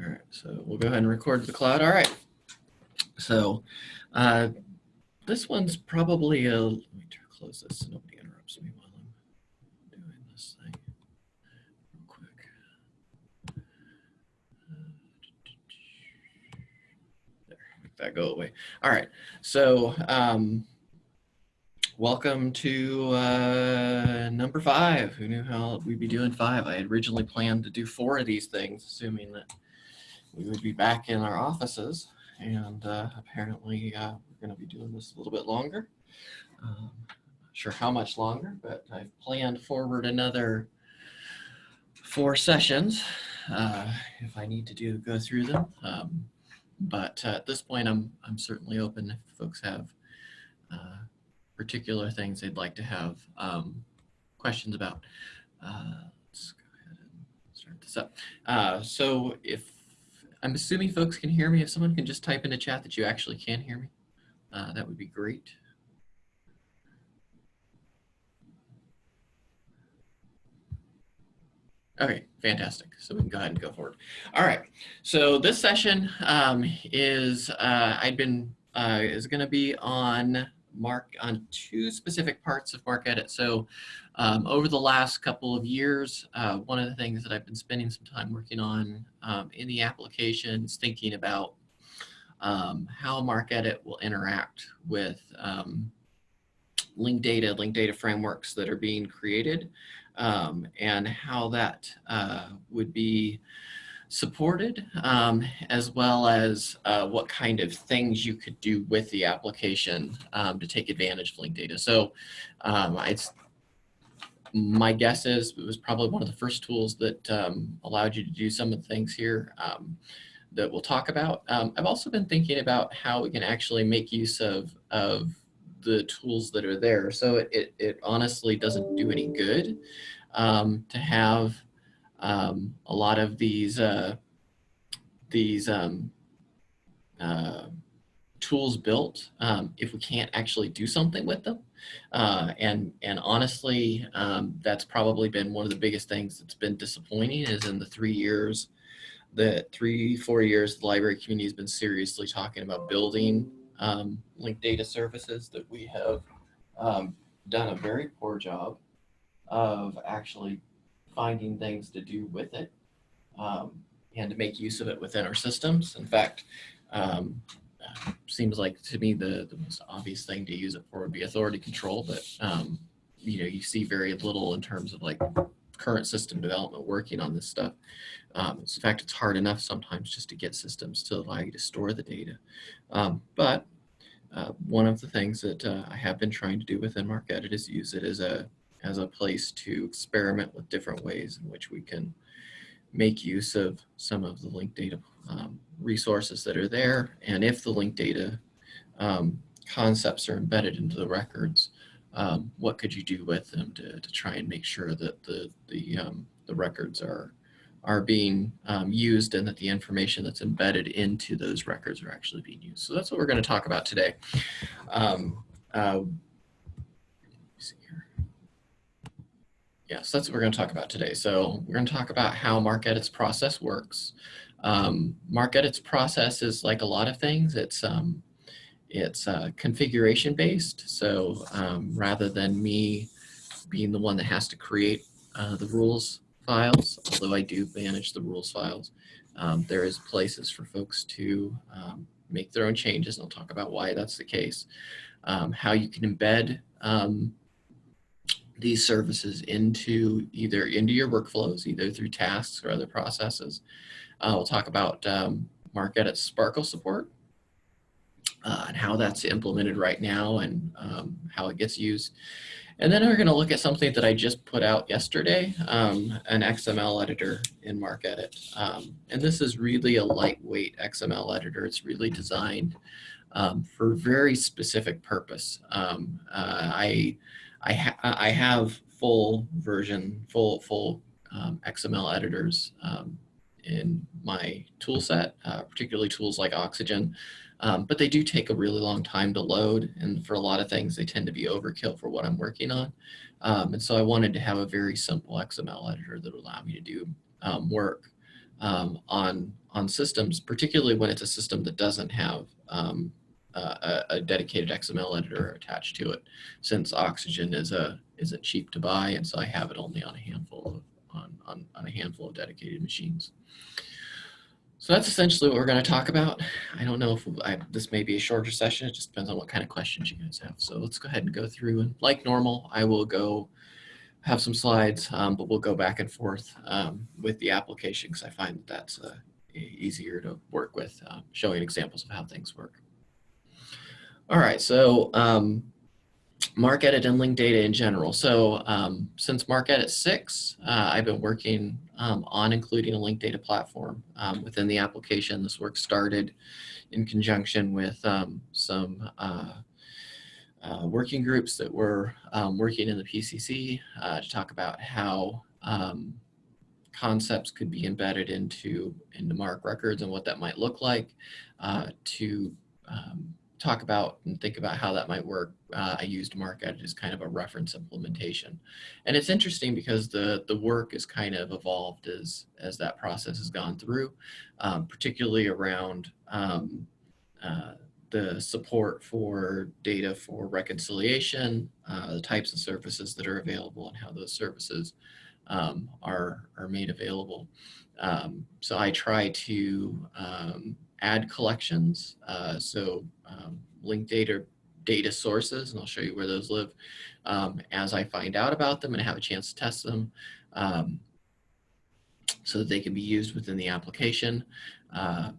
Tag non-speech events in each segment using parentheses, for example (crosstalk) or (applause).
All right, so we'll go ahead and record the cloud. All right. So uh, this one's probably a, let me close this so nobody interrupts me while I'm doing this thing real quick. There, make that go away. All right, so um, welcome to uh, number five. Who knew how we'd be doing five? I had originally planned to do four of these things, assuming that we would be back in our offices and uh, apparently uh, we're going to be doing this a little bit longer. Um, not sure how much longer, but I've planned forward another four sessions uh, if I need to do go through them. Um, but at this point, I'm I'm certainly open if folks have uh, particular things they'd like to have um, questions about. Uh, let's go ahead and start this up. Uh, so if I'm assuming folks can hear me. If someone can just type in the chat that you actually can hear me, uh, that would be great. Okay, fantastic. So we can go ahead and go forward. All right. So this session um, is uh, I've been uh, is going to be on mark on two specific parts of MarcEdit. So um, over the last couple of years, uh, one of the things that I've been spending some time working on um, in the application is thinking about um, how MarcEdit will interact with um, linked data, linked data frameworks that are being created, um, and how that uh, would be supported, um, as well as uh, what kind of things you could do with the application um, to take advantage of linked data. So um, it's my guess is it was probably one of the first tools that um, allowed you to do some of the things here um, that we'll talk about. Um, I've also been thinking about how we can actually make use of, of the tools that are there. So it, it, it honestly doesn't do any good to have um, a lot of these uh, these um, uh, tools built um, if we can't actually do something with them. Uh, and and honestly, um, that's probably been one of the biggest things that's been disappointing is in the three years, the three, four years the library community has been seriously talking about building um, linked data services that we have um, done a very poor job of actually finding things to do with it um, and to make use of it within our systems. In fact, um, seems like to me the, the most obvious thing to use it for would be authority control, but um, you know, you see very little in terms of like current system development working on this stuff. Um, in fact, it's hard enough sometimes just to get systems to allow you to store the data. Um, but uh, one of the things that uh, I have been trying to do within MarcEdit is use it as a as a place to experiment with different ways in which we can make use of some of the linked data um, resources that are there. And if the linked data um, concepts are embedded into the records, um, what could you do with them to, to try and make sure that the, the, um, the records are, are being um, used and that the information that's embedded into those records are actually being used. So that's what we're going to talk about today. Um, uh, Yes, that's what we're going to talk about today. So we're going to talk about how MarcEdit's process works. Um, MarcEdit's process is like a lot of things. It's um, it's uh, configuration based. So um, rather than me being the one that has to create uh, the rules files, although I do manage the rules files, um, there is places for folks to um, make their own changes. And I'll talk about why that's the case. Um, how you can embed these services into either into your workflows, either through tasks or other processes. Uh, we'll talk about um, MarcEdit SPARQL support uh, and how that's implemented right now and um, how it gets used. And then we're going to look at something that I just put out yesterday, um, an XML editor in MarcEdit. Um, and this is really a lightweight XML editor. It's really designed um, for very specific purpose. Um, uh, I I, ha I have full version, full, full um, XML editors um, in my tool set, uh, particularly tools like Oxygen. Um, but they do take a really long time to load. And for a lot of things, they tend to be overkill for what I'm working on. Um, and so I wanted to have a very simple XML editor that would allow me to do um, work um, on on systems, particularly when it's a system that doesn't have a, a, dedicated XML editor attached to it, since Oxygen is a isn't cheap to buy, and so I have it only on a handful of on, on, on a handful of dedicated machines. So that's essentially what we're going to talk about. I don't know if I, this may be a shorter session. It just depends on what kind of questions you guys have. So let's go ahead and go through. And like normal, I will go have some slides, um, but we'll go back and forth um, with the application because I find that that's uh, easier to work with, uh, showing examples of how things work. All right, so um, MarcEdit and linked data in general. So um, since MarcEdit 6, uh, I've been working um, on including a linked data platform um, within the application. This work started in conjunction with um, some uh, uh, working groups that were um, working in the PCC uh, to talk about how um, concepts could be embedded into, into MARC records and what that might look like uh, to talk about and think about how that might work, uh, I used MarcEdit as kind of a reference implementation. And it's interesting because the, the work is kind of evolved as, as that process has gone through, um, particularly around um, uh, the support for data for reconciliation, uh, the types of services that are available and how those services um, are, are made available. Um, so I try to um, add collections. Uh, so um, linked data data sources, and I'll show you where those live um, as I find out about them and have a chance to test them um, so that they can be used within the application uh,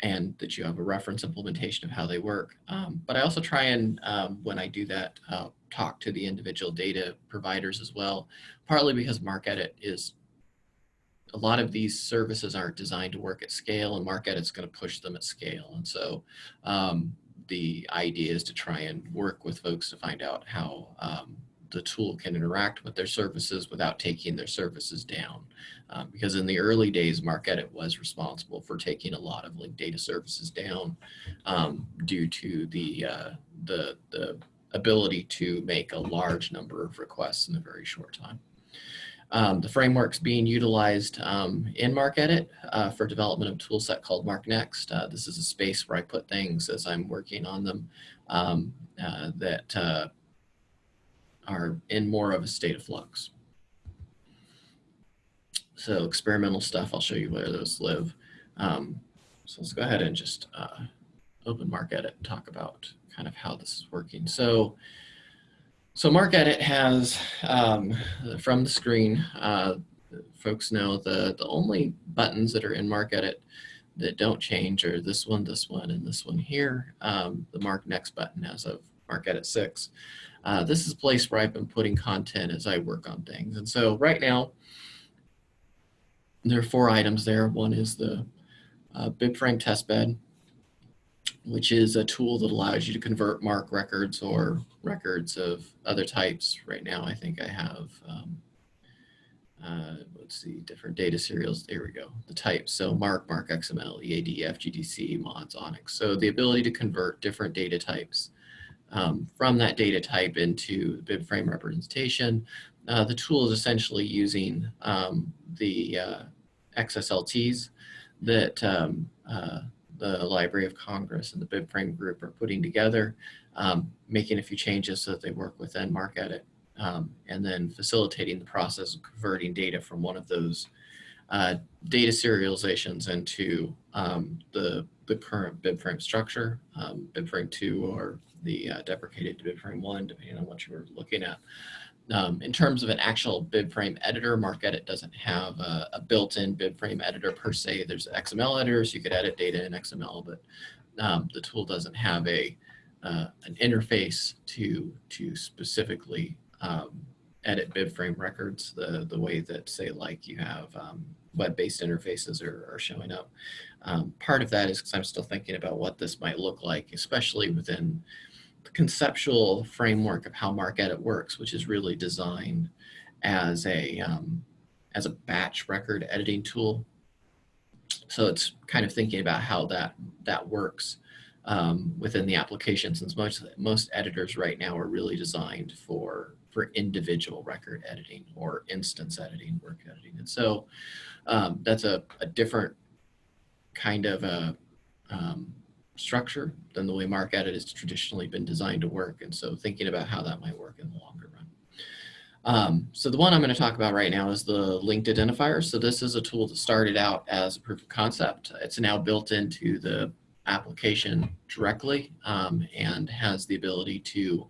and that you have a reference implementation of how they work. Um, but I also try and, um, when I do that, uh, talk to the individual data providers as well, partly because MarcEdit is a lot of these services aren't designed to work at scale and MarcEdit's going to push them at scale. And so um, the idea is to try and work with folks to find out how um, the tool can interact with their services without taking their services down. Um, because in the early days, MarcEdit was responsible for taking a lot of linked data services down um, due to the, uh, the, the ability to make a large number of requests in a very short time. Um, the framework's being utilized um, in MarcEdit uh, for development of a tool set called MarcNext. Uh, this is a space where I put things as I'm working on them um, uh, that uh, are in more of a state of flux. So experimental stuff, I'll show you where those live. Um, so let's go ahead and just uh, open MarcEdit and talk about kind of how this is working. So so MarcEdit has, um, from the screen, uh, folks know the, the only buttons that are in MarcEdit that don't change are this one, this one, and this one here, um, the MarcNext button as of MarcEdit 6. Uh, this is a place where I've been putting content as I work on things. And so right now, there are four items there. One is the uh, BibFrame testbed which is a tool that allows you to convert MARC records or records of other types. Right now, I think I have, um, uh, let's see, different data serials. There we go, the types. So MARC, MARC XML, EAD, FGDC, MODS, ONIX. So the ability to convert different data types um, from that data type into BibFrame representation. Uh, the tool is essentially using um, the uh, XSLTs that um, uh, the Library of Congress and the BibFrame group are putting together, um, making a few changes so that they work within MarcEdit, um, and then facilitating the process of converting data from one of those uh, data serializations into um, the, the current BibFrame structure, um, BibFrame 2 or the uh, deprecated BibFrame 1, depending on what you were looking at. Um, in terms of an actual BibFrame editor, MarcEdit doesn't have a, a built-in BibFrame editor per se. There's XML editors, you could edit data in XML, but um, the tool doesn't have a uh, an interface to to specifically um, edit BibFrame records the, the way that say like you have um, web-based interfaces are, are, showing up. Um, part of that is because I'm still thinking about what this might look like, especially within conceptual framework of how MarcEdit works, which is really designed as a um, as a batch record editing tool. So it's kind of thinking about how that that works um, within the application, since most most editors right now are really designed for for individual record editing or instance editing, work editing. And so um, that's a, a different kind of a um, structure than the way MarcEdit has traditionally been designed to work. And so thinking about how that might work in the longer run. Um, so the one I'm going to talk about right now is the linked identifier. So this is a tool that started out as a proof of concept. It's now built into the application directly um, and has the ability to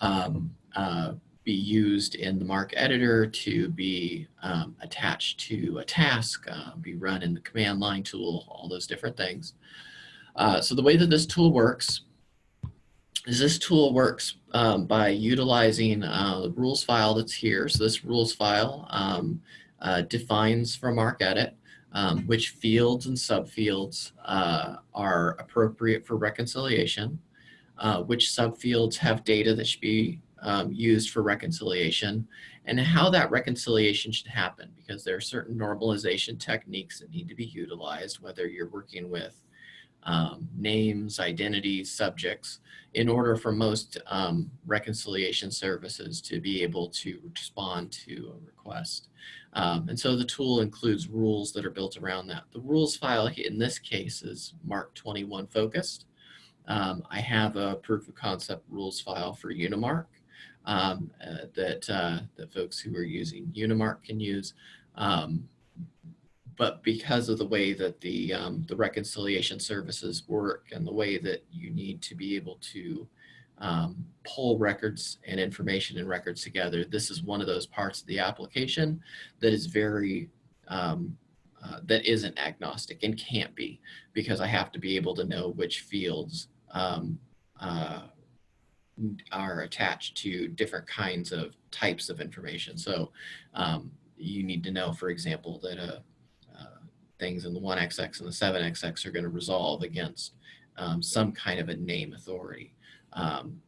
um, uh, be used in the mark editor to be um, attached to a task, uh, be run in the command line tool, all those different things. Uh, so the way that this tool works is this tool works um, by utilizing uh, the rules file that's here. So this rules file um, uh, defines from MarcEdit um, which fields and subfields uh, are appropriate for reconciliation, uh, which subfields have data that should be um, used for reconciliation, and how that reconciliation should happen because there are certain normalization techniques that need to be utilized, whether you're working with um, names, identities, subjects, in order for most um, reconciliation services to be able to respond to a request. Um, and so the tool includes rules that are built around that. The rules file in this case is MARC 21 focused. Um, I have a proof of concept rules file for Unimarc um, uh, that, uh, folks who are using Unimarc can use. But because of the way that the, um, the reconciliation services work and the way that you need to be able to um, pull records and information and records together, this is one of those parts of the application that is very, um, uh, that isn't agnostic and can't be because I have to be able to know which fields um, uh, are attached to different kinds of types of information. So um, you need to know, for example, that a things in the 1XX and the 7XX are going to resolve against um, some kind of a name authority um,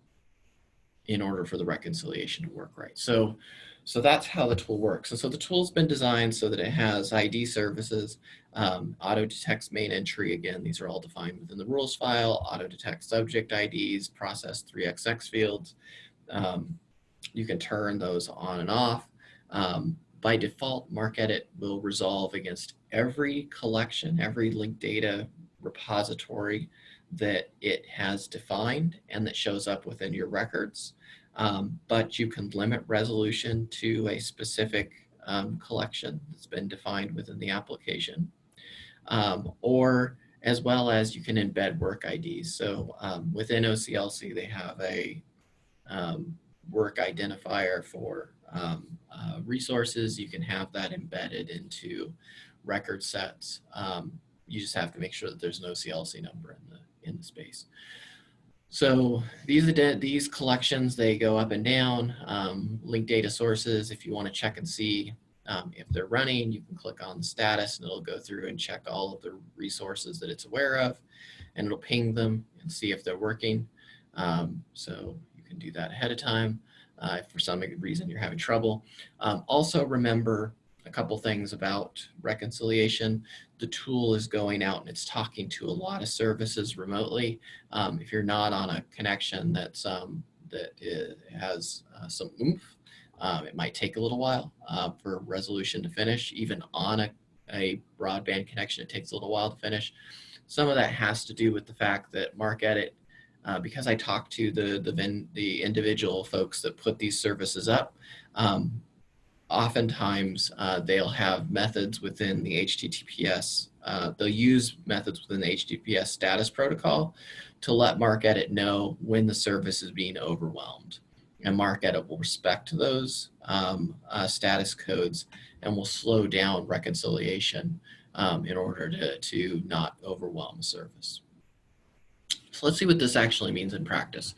in order for the reconciliation to work right. So, so that's how the tool works. And so the tool's been designed so that it has ID services, um, auto detects main entry. Again, these are all defined within the rules file, auto detect subject IDs, process 3XX fields. Um, you can turn those on and off. Um, by default, MarcEdit will resolve against every collection, every linked data repository that it has defined and that shows up within your records. Um, but you can limit resolution to a specific um, collection that's been defined within the application. Um, or as well as you can embed work IDs. So um, within OCLC, they have a um, work identifier for um, uh, resources. You can have that embedded into record sets. Um, you just have to make sure that there's no CLC number in the, in the space. So these these collections, they go up and down. Um, linked data sources, if you want to check and see um, if they're running, you can click on the status and it'll go through and check all of the resources that it's aware of and it'll ping them and see if they're working. Um, so you can do that ahead of time uh, if for some reason you're having trouble. Um, also remember a couple things about reconciliation. The tool is going out and it's talking to a lot of services remotely. Um, if you're not on a connection that's um, that has uh, some oomph, um, it might take a little while uh, for resolution to finish. Even on a, a broadband connection, it takes a little while to finish. Some of that has to do with the fact that MarcEdit uh, because I talk to the the, the individual folks that put these services up, um, oftentimes uh, they'll have methods within the HTTPS. Uh, they'll use methods within the HTTPS status protocol to let MarcEdit know when the service is being overwhelmed. And MarcEdit will respect those um, uh, status codes and will slow down reconciliation um, in order to, to not overwhelm the service. So let's see what this actually means in practice.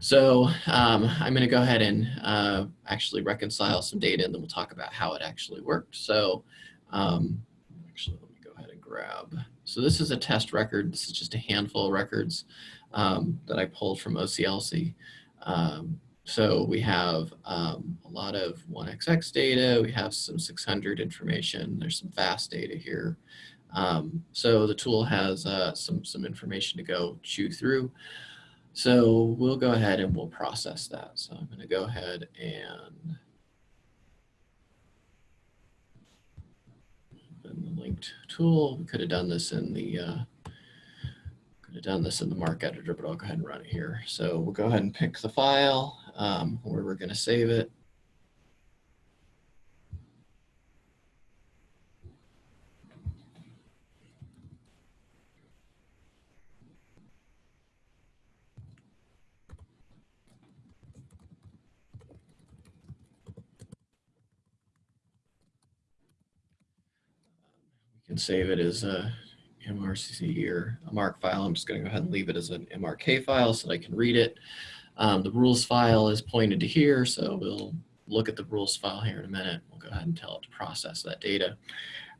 So um, I'm going to go ahead and uh, actually reconcile some data and then we'll talk about how it actually worked. So um, actually, let me go ahead and grab. So this is a test record. This is just a handful of records um, that I pulled from OCLC. Um, so we have um, a lot of 1XX data. We have some 600 information. There's some FAST data here. Um, so the tool has uh, some, some information to go chew through. So we'll go ahead and we'll process that. So I'm going to go ahead and open the linked tool. We could have done this in the uh, could have done this in the Mark editor, but I'll go ahead and run it here. So we'll go ahead and pick the file um, where we're going to save it. Can save it as a MRC or a MARC file. I'm just going to go ahead and leave it as an MRK file so that I can read it. Um, the rules file is pointed to here, so we'll look at the rules file here in a minute. We'll go ahead and tell it to process that data.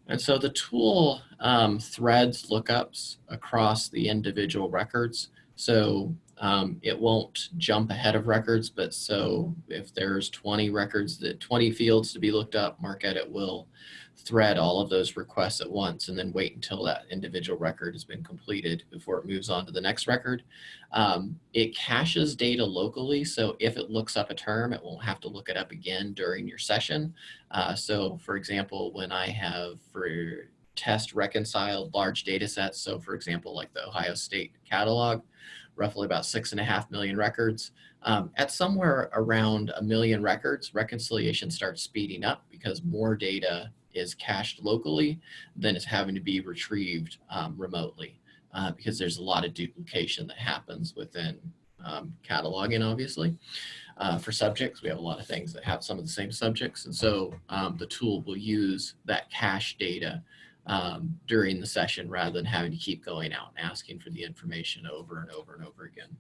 And so the tool um, threads lookups across the individual records. So um, it won't jump ahead of records, but so if there's 20 records, that 20 fields to be looked up, MarcEdit will thread all of those requests at once and then wait until that individual record has been completed before it moves on to the next record. Um, it caches data locally, so if it looks up a term, it won't have to look it up again during your session. Uh, so for example, when I have for test reconciled large data sets, so for example, like the Ohio State catalog, roughly about six and a half million records. Um, at somewhere around a million records, reconciliation starts speeding up because more data is cached locally than it's having to be retrieved um, remotely uh, because there's a lot of duplication that happens within um, cataloging, obviously. Uh, for subjects, we have a lot of things that have some of the same subjects. And so um, the tool will use that cache data um, during the session rather than having to keep going out and asking for the information over and over and over again.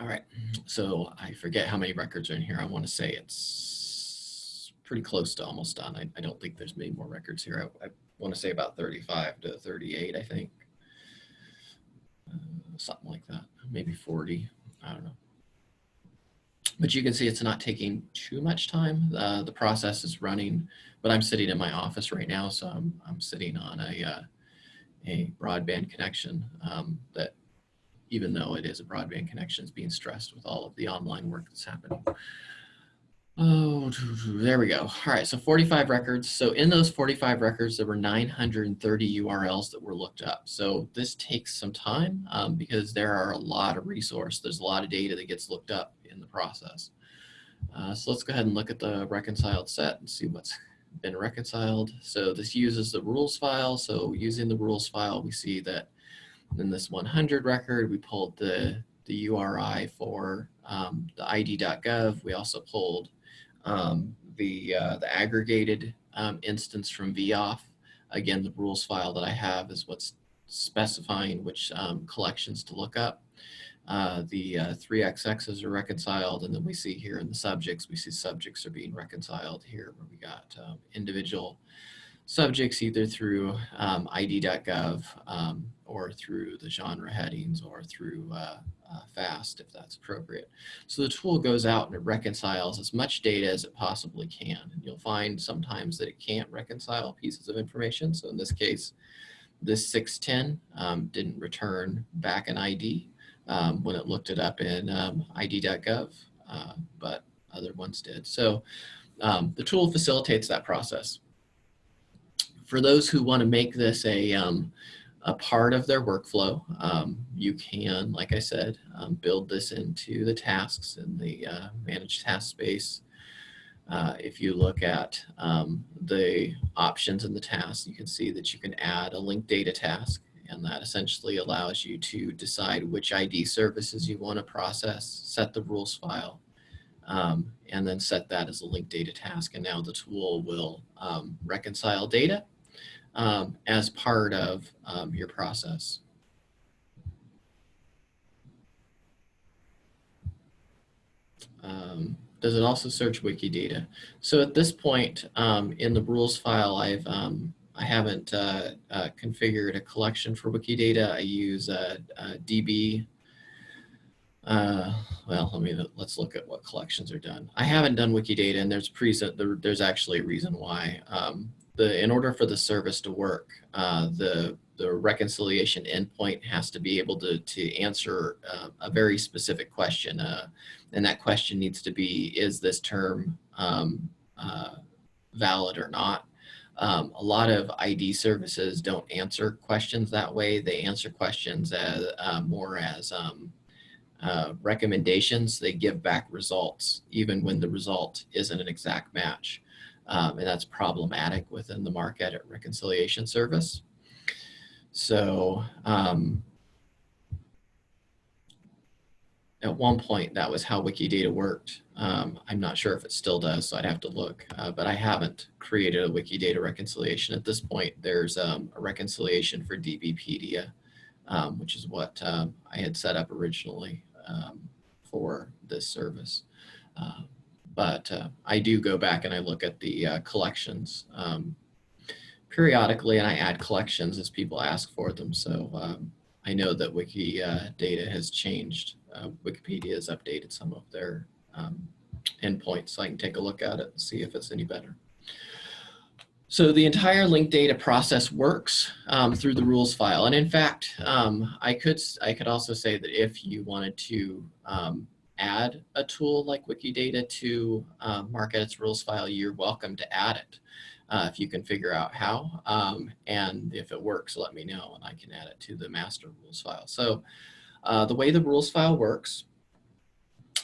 All right, so I forget how many records are in here. I want to say it's pretty close to almost done. I, I don't think there's many more records here. I, I want to say about 35 to 38, I think. Uh, something like that, maybe 40, I don't know. But you can see it's not taking too much time. Uh, the process is running but I'm sitting in my office right now, so I'm, I'm sitting on a, uh, a broadband connection um, that even though it is a broadband connection is being stressed with all of the online work that's happening. Oh, there we go. All right, so 45 records. So in those 45 records, there were 930 URLs that were looked up. So this takes some time um, because there are a lot of resource. There's a lot of data that gets looked up in the process. Uh, so let's go ahead and look at the reconciled set and see what's been reconciled. So this uses the rules file. So using the rules file, we see that in this 100 record, we pulled the, the URI for um, the id.gov. We also pulled um, the, uh, the aggregated um, instance from VIAF. Again, the rules file that I have is what's specifying which um, collections to look up. Uh, the uh, three XXs are reconciled, and then we see here in the subjects, we see subjects are being reconciled here where we got um, individual subjects either through um, id.gov um, or through the genre headings or through uh, uh, FAST if that's appropriate. So the tool goes out and it reconciles as much data as it possibly can. And you'll find sometimes that it can't reconcile pieces of information. So in this case, this 610 um, didn't return back an ID um, when it looked it up in um, id.gov, uh, but other ones did. So um, the tool facilitates that process. For those who want to make this a, um, a part of their workflow, um, you can, like I said, um, build this into the tasks in the uh, managed task space. Uh, if you look at um, the options in the task, you can see that you can add a linked data task and that essentially allows you to decide which ID services you want to process, set the rules file, um, and then set that as a linked data task. And now the tool will um, reconcile data um, as part of um, your process. Um, does it also search Wikidata? So at this point um, in the rules file, I've I haven't uh, uh, configured a collection for Wikidata. I use uh DB. Uh, well, let me let's look at what collections are done. I haven't done Wikidata, and there's there's actually a reason why. Um, the in order for the service to work, uh, the the reconciliation endpoint has to be able to to answer uh, a very specific question, uh, and that question needs to be: Is this term um, uh, valid or not? Um, a lot of ID services don't answer questions that way. They answer questions as uh, more as um, uh, recommendations. They give back results, even when the result isn't an exact match. Um, and that's problematic within the MARCedit reconciliation service. So um, at one point, that was how Wikidata worked. Um, I'm not sure if it still does, so I'd have to look, uh, but I haven't created a Wikidata reconciliation. At this point, there's um, a reconciliation for DBpedia, um, which is what um, I had set up originally um, for this service. Uh, but uh, I do go back and I look at the uh, collections um, periodically and I add collections as people ask for them. So I know that Wikidata has changed uh, Wikipedia has updated some of their um, endpoints, so I can take a look at it and see if it's any better. So the entire linked data process works um, through the rules file. And in fact, um, I, could, I could also say that if you wanted to um, add a tool like Wikidata to uh, MARCedit's rules file, you're welcome to add it uh, if you can figure out how. Um, and if it works, let me know and I can add it to the master rules file. So uh, the way the rules file works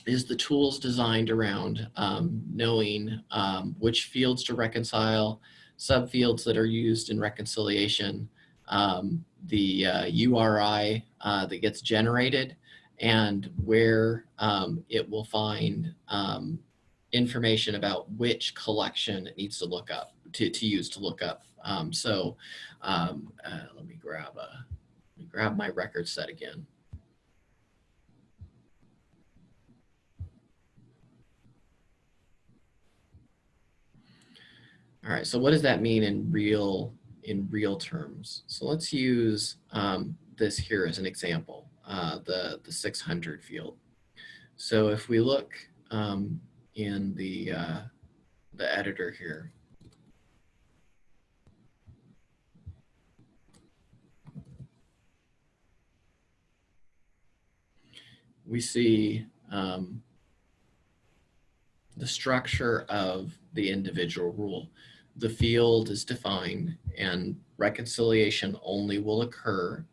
is the tools designed around um, knowing um, which fields to reconcile, subfields that are used in reconciliation, um, the uh, URI uh, that gets generated, and where um, it will find um, information about which collection it needs to look up, to, to use to look up. Um, so uh, let me grab a, me grab my record set again. All right, so what does that mean in real in real terms? So let's use um, this here as an example, uh, the, the 600 field. So if we look um, in the, uh, the editor here, we see um, the structure of the individual rule the field is defined and reconciliation only will occur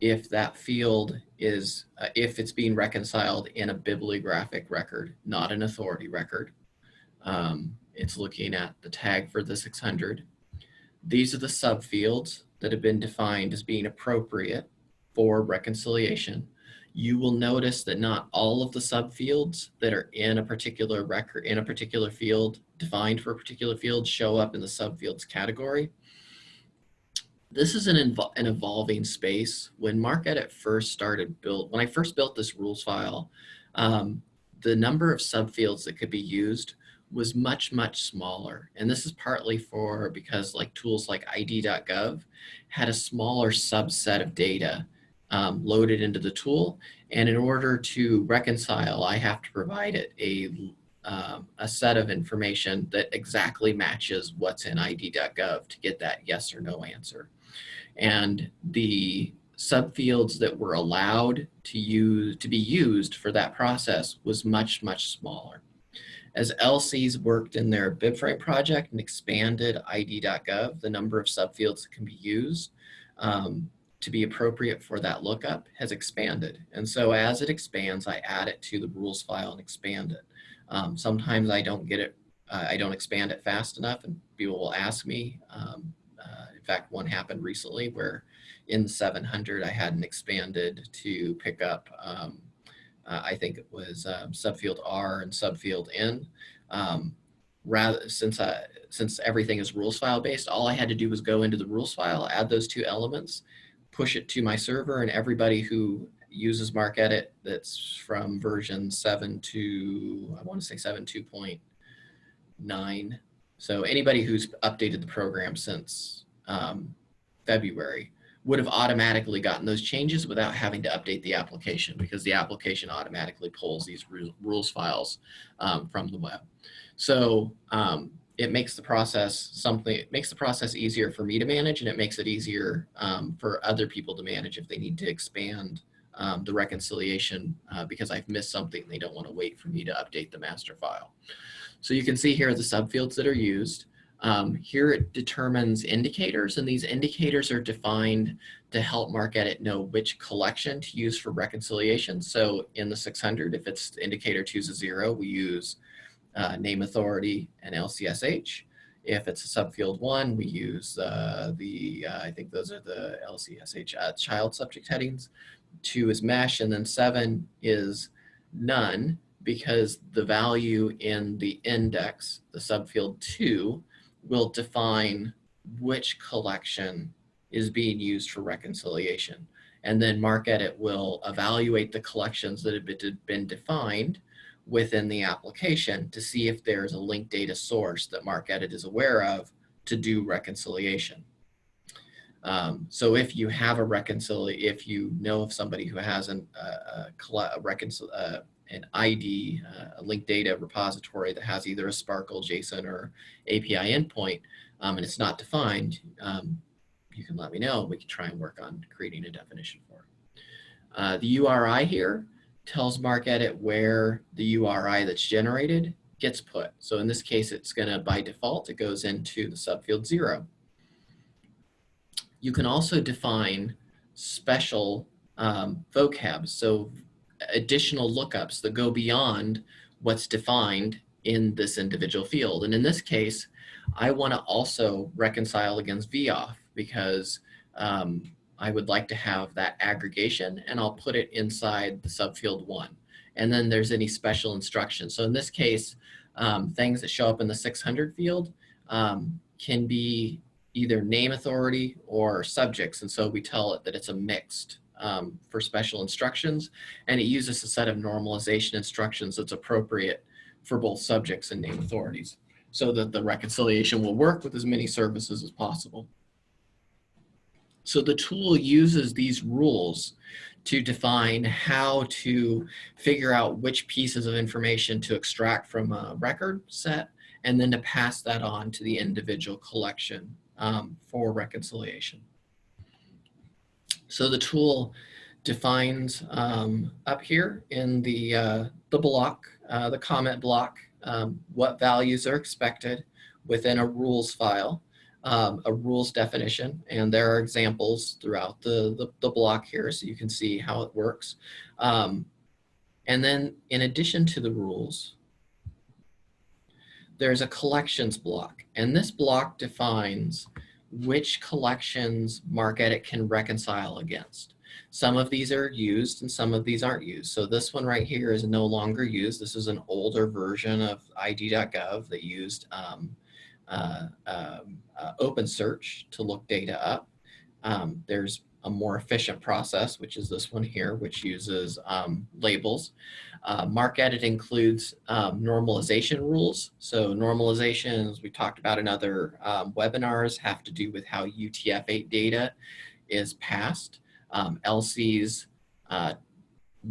if that field is, uh, if it's being reconciled in a bibliographic record, not an authority record. Um, it's looking at the tag for the 600. These are the subfields that have been defined as being appropriate for reconciliation you will notice that not all of the subfields that are in a particular record, in a particular field, defined for a particular field, show up in the subfields category. This is an, an evolving space. When MARCedit first started built, when I first built this rules file, um, the number of subfields that could be used was much, much smaller. And this is partly for because like tools like ID.gov had a smaller subset of data um, loaded into the tool. And in order to reconcile, I have to provide it a, um, a set of information that exactly matches what's in ID.gov to get that yes or no answer. And the subfields that were allowed to use to be used for that process was much, much smaller. As LCs worked in their BibFrame project and expanded ID.gov, the number of subfields that can be used, um, to be appropriate for that lookup has expanded. And so as it expands, I add it to the rules file and expand it. Um, sometimes I don't get it, uh, I don't expand it fast enough and people will ask me. Um, fact, one happened recently where in 700 I hadn't expanded to pick up, um, uh, I think it was um, subfield R and subfield N. Um, rather since I, since everything is rules file based, all I had to do was go into the rules file, add those two elements, push it to my server and everybody who uses MARCedit that's from version 7 to, I want to say 7 2.9. So anybody who's updated the program since um, February would have automatically gotten those changes without having to update the application because the application automatically pulls these rules files um, from the web. So um, it makes the process something, it makes the process easier for me to manage and it makes it easier um, for other people to manage if they need to expand um, the reconciliation uh, because I've missed something. They don't want to wait for me to update the master file. So you can see here the subfields that are used. Um, here it determines indicators and these indicators are defined to help MarcEdit know which collection to use for reconciliation. So in the 600, if it's indicator choose a zero, we use uh, name authority and LCSH. If it's a subfield one, we use uh, the, uh, I think those are the LCSH uh, child subject headings. Two is MeSH and then seven is none because the value in the index, the subfield two, will define which collection is being used for reconciliation. And then MarcEdit will evaluate the collections that have been defined within the application to see if there's a linked data source that MarcEdit is aware of to do reconciliation. Um, so if you have a reconciliation, if you know of somebody who has an, uh, a, a reconcil uh, an ID, uh, a linked data repository that has either a SPARQL, JSON, or API endpoint, um, and it's not defined, um, you can let me know. We can try and work on creating a definition for it. Uh, the URI here tells MarcEdit where the URI that's generated gets put. So in this case, it's going to, by default, it goes into the subfield zero. You can also define special um, vocabs. So additional lookups that go beyond what's defined in this individual field. And in this case, I want to also reconcile against VIAF because um, I would like to have that aggregation and I'll put it inside the subfield one. And then there's any special instructions. So in this case, um, things that show up in the 600 field um, can be either name authority or subjects. And so we tell it that it's a mixed um, for special instructions, and it uses a set of normalization instructions that's appropriate for both subjects and name authorities so that the reconciliation will work with as many services as possible. So the tool uses these rules to define how to figure out which pieces of information to extract from a record set and then to pass that on to the individual collection um, for reconciliation. So the tool defines um, up here in the, uh, the block, uh, the comment block, um, what values are expected within a rules file, um, a rules definition, and there are examples throughout the, the, the block here so you can see how it works. Um, and then in addition to the rules, there's a collections block, and this block defines which collections MarcEdit can reconcile against. Some of these are used and some of these aren't used. So this one right here is no longer used. This is an older version of ID.gov that used um, uh, um, uh, OpenSearch to look data up. Um, there's a more efficient process, which is this one here, which uses um, labels. Uh, MarcEdit includes um, normalization rules. So normalization, as we talked about in other um, webinars, have to do with how UTF-8 data is passed. Um, LC's uh,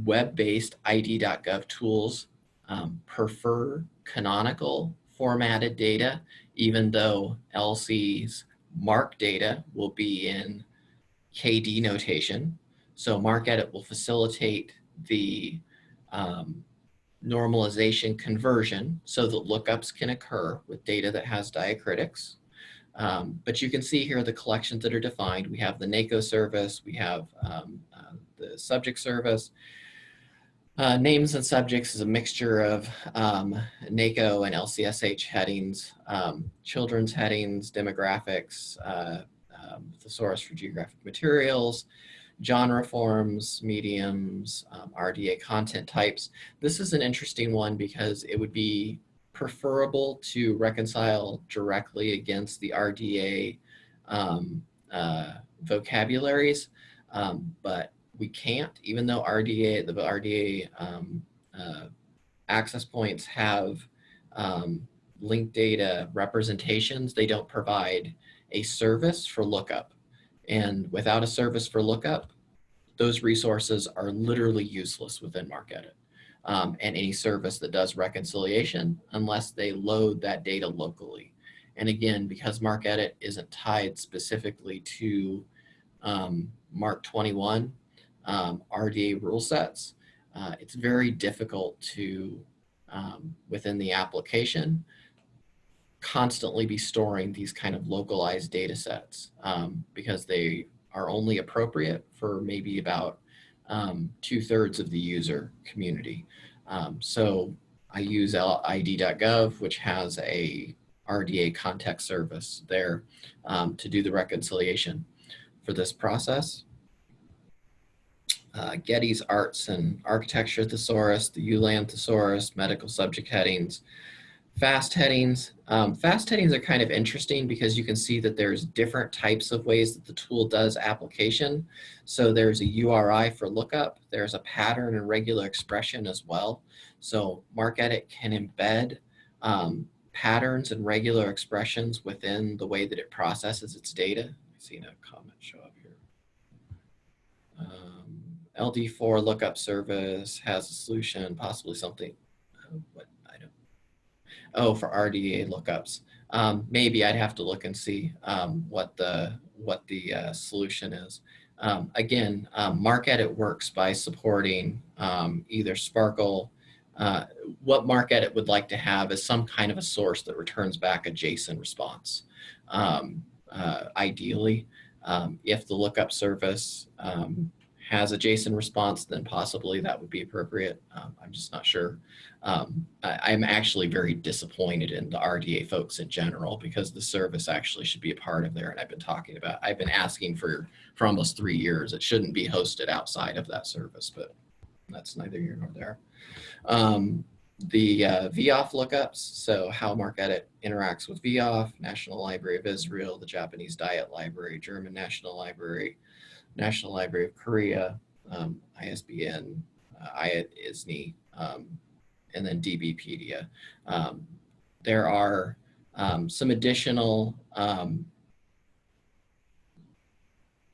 web-based ID.gov tools um, prefer canonical formatted data, even though LC's MARC data will be in KD notation. So MarcEdit will facilitate the um, normalization conversion so that lookups can occur with data that has diacritics. Um, but you can see here the collections that are defined. We have the NACO service, we have um, uh, the subject service. Uh, names and subjects is a mixture of um, NACO and LCSH headings, um, children's headings, demographics, uh, um, thesaurus for geographic materials, genre forms, mediums, um, RDA content types. This is an interesting one because it would be preferable to reconcile directly against the RDA um, uh, vocabularies, um, but we can't, even though RDA, the RDA um, uh, access points have um, linked data representations, they don't provide a service for lookup. And without a service for lookup, those resources are literally useless within MarcEdit. Um, and any service that does reconciliation unless they load that data locally. And again, because MARC-Edit isn't tied specifically to um, MARC 21 um, RDA rule sets, uh, it's very difficult to, um, within the application, constantly be storing these kind of localized data sets um, because they are only appropriate for maybe about um, two thirds of the user community. Um, so I use id.gov, which has a RDA context service there um, to do the reconciliation for this process. Uh, Getty's Arts and Architecture Thesaurus, the ULAN Thesaurus, medical subject headings, FAST headings. Um, FAST headings are kind of interesting because you can see that there's different types of ways that the tool does application. So there's a URI for lookup, there's a pattern and regular expression as well. So MarcEdit can embed um, patterns and regular expressions within the way that it processes its data. I see a comment show up here. Um, LD4 lookup service has a solution, possibly something. Uh, what. Oh, for RDA lookups. Um, maybe I'd have to look and see um, what the what the uh, solution is. Um, again, um, MarcEdit works by supporting um, either SPARQL, uh, what MarcEdit would like to have is some kind of a source that returns back a JSON response. Um, uh, ideally, um, if the lookup service um, has a JSON response, then possibly that would be appropriate. Um, I'm just not sure. Um, I, am actually very disappointed in the RDA folks in general because the service actually should be a part of there. And I've been talking about, I've been asking for, for almost three years. It shouldn't be hosted outside of that service, but that's neither here nor there. Um, the uh, VIAF lookups, so how MarcEdit interacts with VIAF, National Library of Israel, the Japanese Diet Library, German National Library, National Library of Korea, um, ISBN, uh, ISNI, um, and then DBpedia. Um, there are um, some additional um,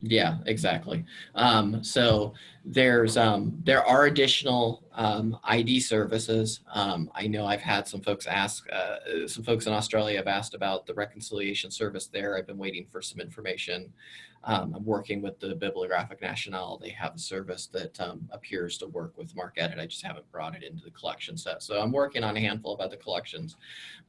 yeah, exactly. Um, so there's there are additional um, ID services. Um, I know I've had some folks ask, uh, some folks in Australia have asked about the reconciliation service there. I've been waiting for some information. Um, I'm working with the Bibliographic Nationale. They have a service that um, appears to work with MarcEdit. I just haven't brought it into the collection set. So I'm working on a handful of other collections.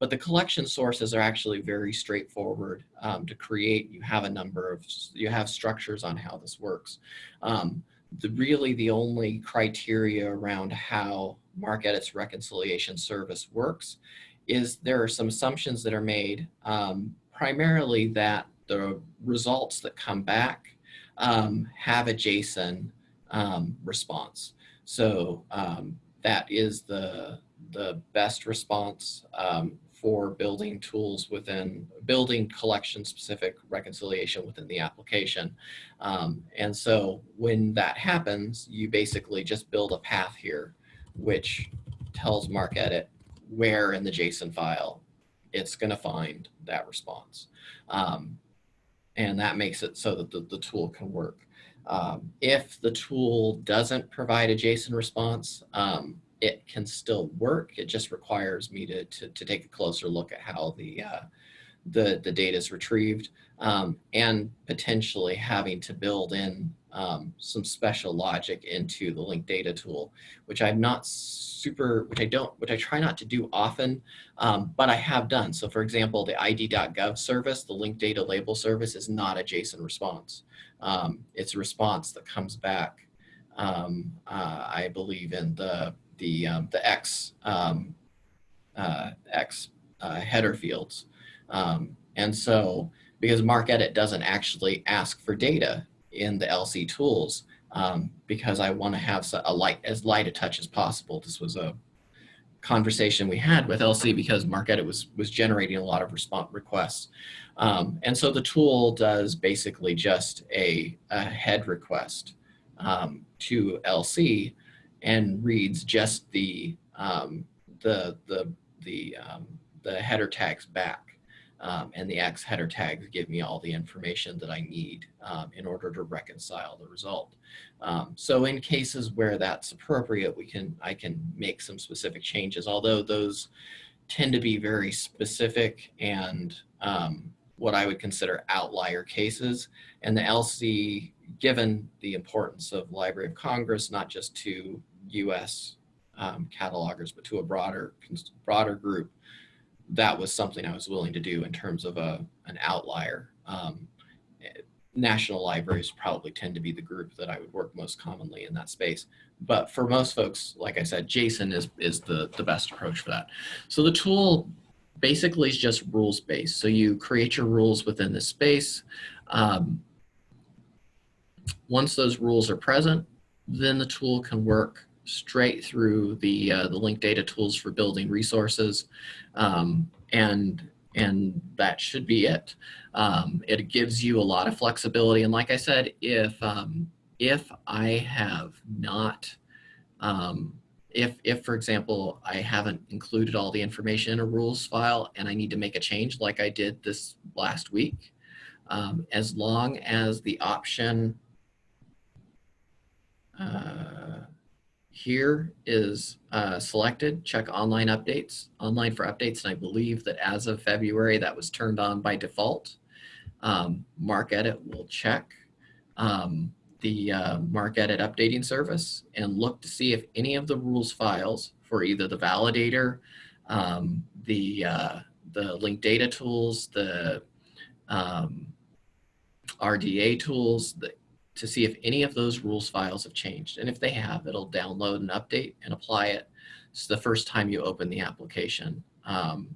But the collection sources are actually very straightforward um, to create. You have a number of, you have structures on how this works. Um, the, really the only criteria around how MarcEdit's reconciliation service works is there are some assumptions that are made um, primarily that the results that come back um, have a JSON um, response. So um, that is the, the best response um, for building tools within, building collection specific reconciliation within the application. Um, and so when that happens, you basically just build a path here, which tells MarcEdit where in the JSON file it's going to find that response. Um, and that makes it so that the, the tool can work. Um, if the tool doesn't provide a JSON response, um, it can still work. It just requires me to, to, to take a closer look at how the, uh, the, the data is retrieved um, and potentially having to build in um, some special logic into the linked data tool, which I'm not super, which I don't, which I try not to do often, um, but I have done. So for example, the id.gov service, the linked data label service is not a JSON response. Um, it's a response that comes back, um, uh, I believe in the, the, um, the X, um, uh, X uh, header fields. and so because MarcEdit doesn't actually ask for data in the LC tools um, because I want to have a light as light a touch as possible. This was a conversation we had with LC because MarcEdit was was generating a lot of response requests, um, and so the tool does basically just a, a head request um, to LC and reads just the um, the the the um, the header tags back um, and the X header tags give me all the information that I need um, in order to reconcile the result. Um, so in cases where that's appropriate, we can I can make some specific changes, although those tend to be very specific and um, what I would consider outlier cases. And the LC, given the importance of Library of Congress, not just to US um, catalogers, but to a broader, broader group, that was something I was willing to do in terms of a, an outlier. Um, national libraries probably tend to be the group that I would work most commonly in that space. But for most folks, like I said, JSON is, is the, the best approach for that. So the tool basically is just rules based. So you create your rules within the space. Um, once those rules are present, then the tool can work straight through the, uh, the linked data tools for building resources. Um, and, and that should be it. Um, it gives you a lot of flexibility. And like I said, if, um, if I have not, um, if, if for example, I haven't included all the information in a rules file and I need to make a change like I did this last week, um, as long as the option uh, here is uh, selected, check online updates, online for updates. And I believe that as of February, that was turned on by default. Um, MarcEdit will check um, the uh, MarcEdit updating service and look to see if any of the rules files for either the validator, um, the, uh, the linked data tools, the um, RDA tools, the to see if any of those rules files have changed. And if they have, it'll download and update and apply it. So the first time you open the application, um,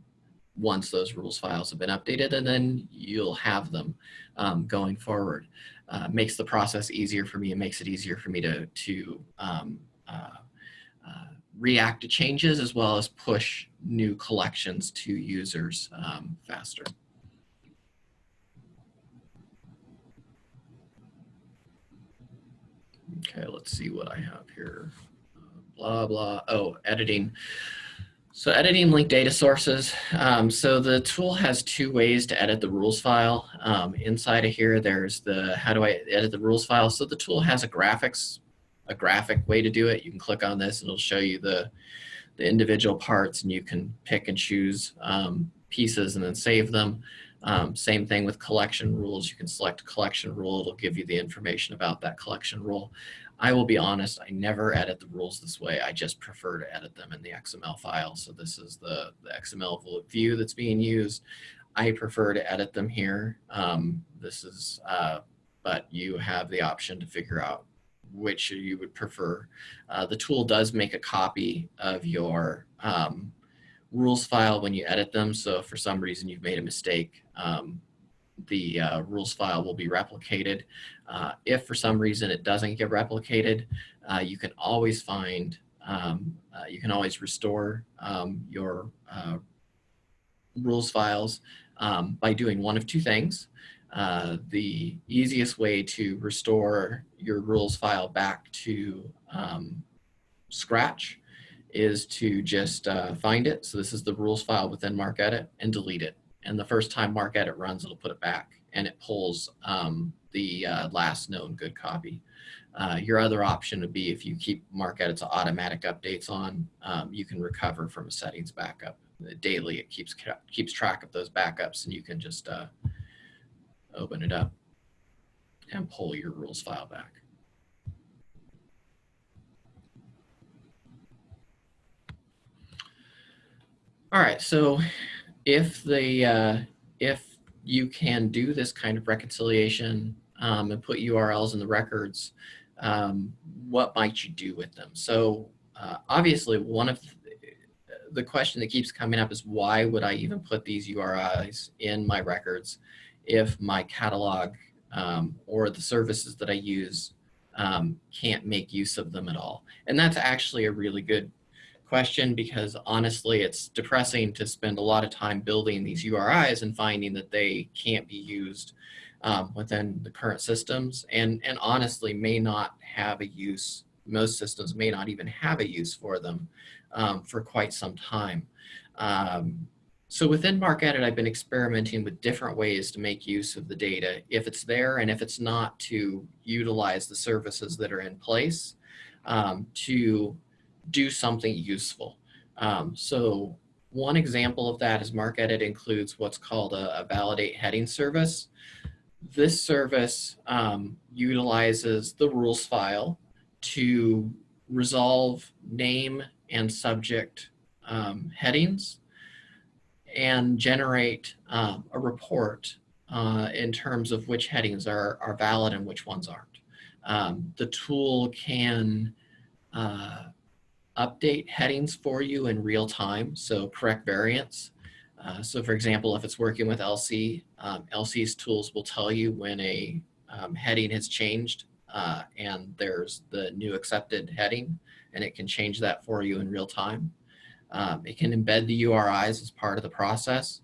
once those rules files have been updated, and then you'll have them um, going forward. Uh, makes the process easier for me. It makes it easier for me to, to um, uh, uh, react to changes as well as push new collections to users um, faster. Okay, let's see what I have here. Blah, blah. Oh, editing. So editing linked data sources. Um, so the tool has two ways to edit the rules file. Um, inside of here, there's the how do I edit the rules file. So the tool has a graphics, a graphic way to do it. You can click on this and it'll show you the, the individual parts and you can pick and choose um, pieces and then save them. Um, same thing with collection rules. You can select collection rule. It'll give you the information about that collection rule. I will be honest, I never edit the rules this way. I just prefer to edit them in the XML file. So this is the, the XML view that's being used. I prefer to edit them here. Um, this is, uh, but you have the option to figure out which you would prefer. Uh, the tool does make a copy of your um, rules file when you edit them. So if for some reason you've made a mistake, um, the uh, rules file will be replicated. Uh, if for some reason it doesn't get replicated, uh, you can always find, um, uh, you can always restore um, your uh, rules files um, by doing one of two things. Uh, the easiest way to restore your rules file back to um, Scratch is to just find it. So this is the rules file within MarcEdit and delete it. And the first time MarcEdit runs, it'll put it back and it pulls um, the uh, last known good copy. Uh, your other option would be if you keep MarcEdit's automatic updates on, um, you can recover from a settings backup. Daily, it keeps keeps track of those backups and you can just uh, open it up and pull your rules file back. All right, so if the uh, if you can do this kind of reconciliation um, and put URLs in the records, um, what might you do with them? So uh, obviously, one of the question that keeps coming up is why would I even put these URIs in my records if my catalog um, or the services that I use um, can't make use of them at all? And that's actually a really good question because honestly, it's depressing to spend a lot of time building these URIs and finding that they can't be used um, within the current systems and, and honestly may not have a use, most systems may not even have a use for them um, for quite some time. Um, so within MarcEdit, I've been experimenting with different ways to make use of the data if it's there and if it's not to utilize the services that are in place um, to do something useful. Um, so one example of that is MarcEdit includes what's called a, a validate heading service. This service um, utilizes the rules file to resolve name and subject um, headings and generate um, a report uh, in terms of which headings are, are valid and which ones aren't. Um, the tool can uh, update headings for you in real time, so correct variants. Uh, so for example, if it's working with LC, um, LC's tools will tell you when a um, heading has changed uh, and there's the new accepted heading and it can change that for you in real time. Um, it can embed the URIs as part of the process.